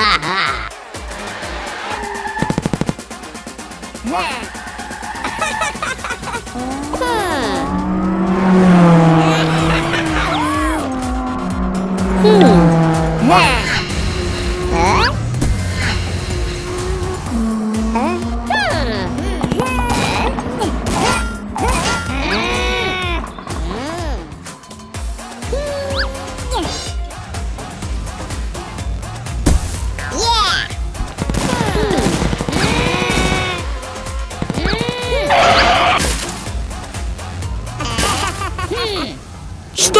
hmm. hmm.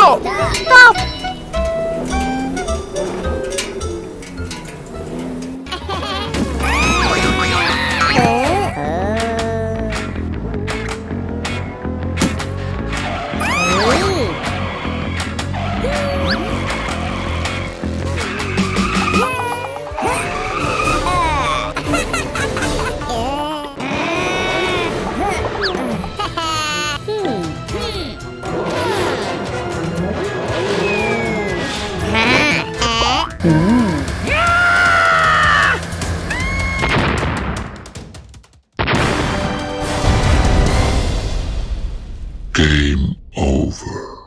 到 Game over.